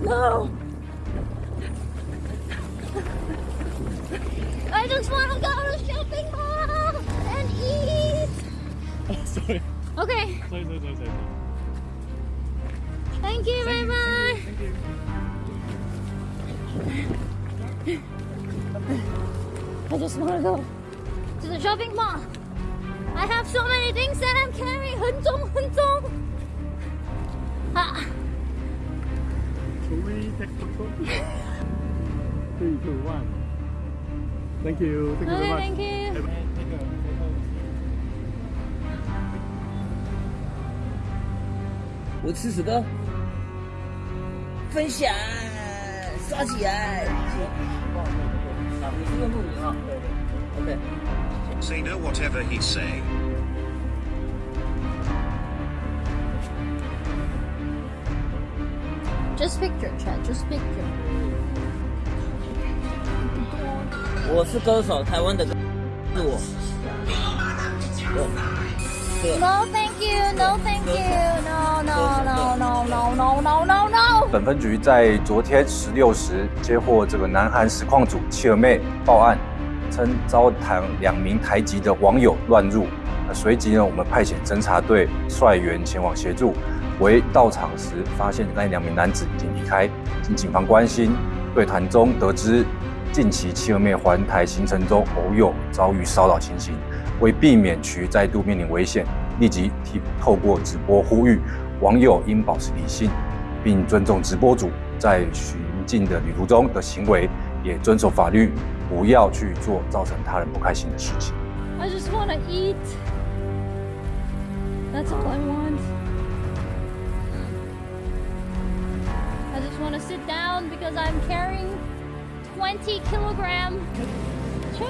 No. I just want to go to shopping mall and eat. sorry. Okay. Sorry, sorry, sorry, sorry. Thank you. Bye bye. Thank you. I just want to go to the shopping mall. I have so many things that I'm carrying. 很重很重。啊。 Should we take photo? Three, two, one. Thank you. Thank you Okay, so much. thank you. Take a photo. 我吃屎哥，分享刷起来。好，你是用录影啊？对对。OK。 Say no whatever he's saying. Just picture, Chad. Just picture. 我是歌手，台湾的歌是我。我 No, thank you. No, thank you. No, no, no, no, no, no, no, no, no. 本分局在昨天十六时接获这个南韩实况组妻儿妹报案，称遭台两名台籍的网友乱入。那随即呢，我们派遣侦查队率员前往协助。为到场时发现那两名男子已经离开，经警方关心，对谈中得知近期妻儿妹环台行程中偶有遭遇骚扰情形，为避免其再度面临危险，立即提透过直播呼吁网友应保持理性，并尊重直播主在寻境的旅途中的行为，也遵守法律，不要去做造成他人不开心的事情。I just want to eat. That's all I want. To sit down because I'm carrying 20 kilogram. Sure.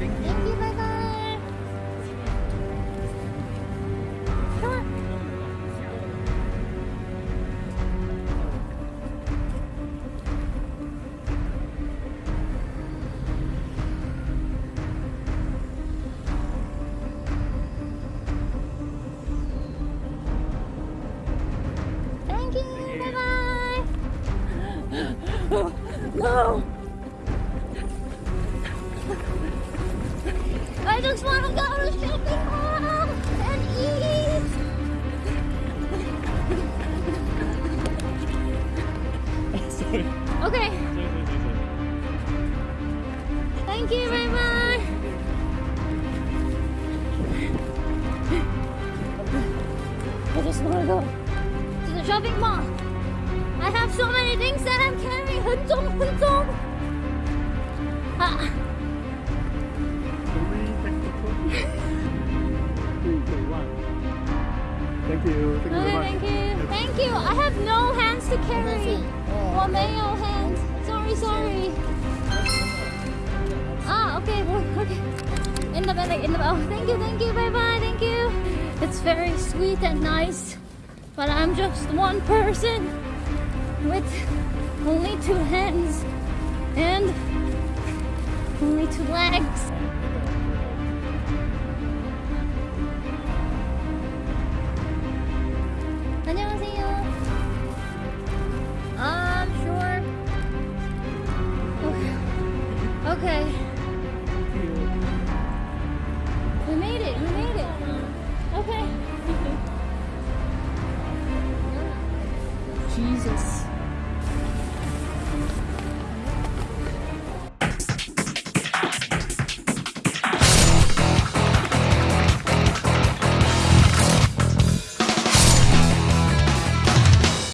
Thank you. Bye bye. Sure. Thank No. I just want to go to shopping mall and eat. Okay. Thank you. Bye bye. I just want to go to the shopping mall. I have so many things that I'm carrying. Hunzong, hunzong. Ah. Thank you. Thank you. Okay, thank you. Thank you. I have no hands to carry. Well, mayo hands. Sorry, sorry. Ah, okay, okay. In the bag, in the bag. Oh, thank you, thank you. Bye bye. Thank you. It's very sweet and nice, but I'm just one person with only two hands and only two legs. I'm sure. Okay. We made it. We made it. Okay. Jesus.